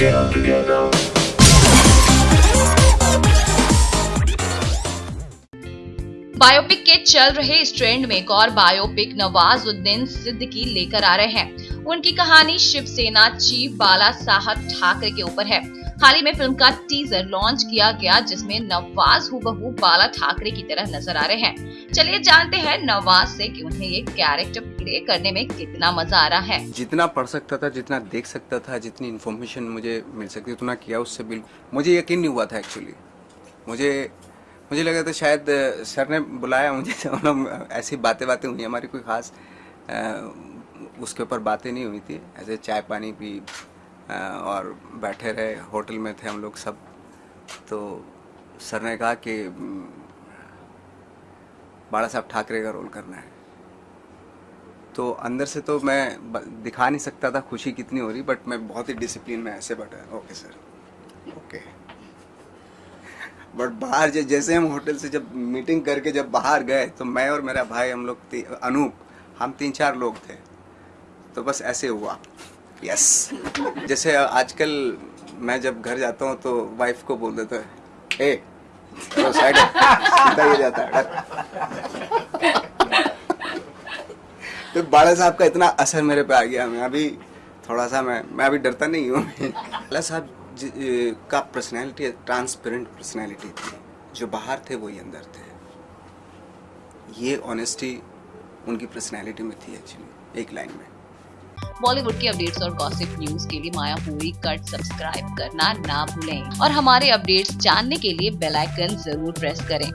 together. Biopic के चल रहे इस ट्रेंड में एक और बायोपिक नवाज़ नवाजुद्दीन सिद्दीकी लेकर आ रहे हैं उनकी कहानी शिवसेना चीफ बाला साहब ठाकरे के ऊपर है हाल ही में फ़िल्म का टीजर लॉन्च किया गया जिसमें नवाज़ हुबहू बाला ठाकरे की तरह नज़र आ रहे हैं। चलिए जानते हैं नवाज़ से कि उन्हें ये कैरेक्टर प्ले करने में कितना मज़ा आ रहा है। जितना पढ़ सकता था जितना देख सकता था जितनी इन्फॉर्मेशन मुझे मिल सकती उतना किया उससे बिल्कुल। मुझे यकीन नहीं हुआ था एक्चुअली मुझे मुझे लगा था शायद सर ने बुलाया मुझे तो ऐसी बातें बातें हुई हमारी कोई ख़ास उसके ऊपर बातें नहीं हुई थी। ऐसे चाय पानी अ, और बैठे रहे होटल में थे हम लोग सब। तो सर ने कहा कि "म, बाला साहब ठाकरे का रोल करना है। तो अंदर से तो मैं दिखा नहीं सकता था खुशी कितनी हो रही बट मैं बहुत ही डिसिप्लिन में ऐसे बैठा। ओके सर ओके बट बाहर जै- जैसे हम होटल से जब मीटिंग करके जब बाहर गए तो मैं और मेरा भाई हम लोग अनूप हम तीन चार लोग थे। तो बस ऐसे हुआ। यस जैसे आजकल मैं जब घर जाता हूँ तो वाइफ को बोल देता है, ए चलो साइड सीधा जाता है। तो बाला साहब का इतना असर मेरे पे आ गया। मैं अभी थोड़ा सा मैं मैं अभी डरता नहीं हूँ। बाला साहब का पर्सनैलिटी ट्रांसपेरेंट पर्सनैलिटी थी। जो बाहर थे वही अंदर थे। ये ऑनेस्टी उनकी पर्सनैलिटी में थी एक्चुअली एक लाइन में। बॉलीवुड की अपडेट्स और गॉसिप न्यूज़ के लिए माया पूरी कट सब्सक्राइब करना ना भूलें। और हमारे अपडेट्स जानने के लिए बेल आइकन ज़रूर प्रेस करें।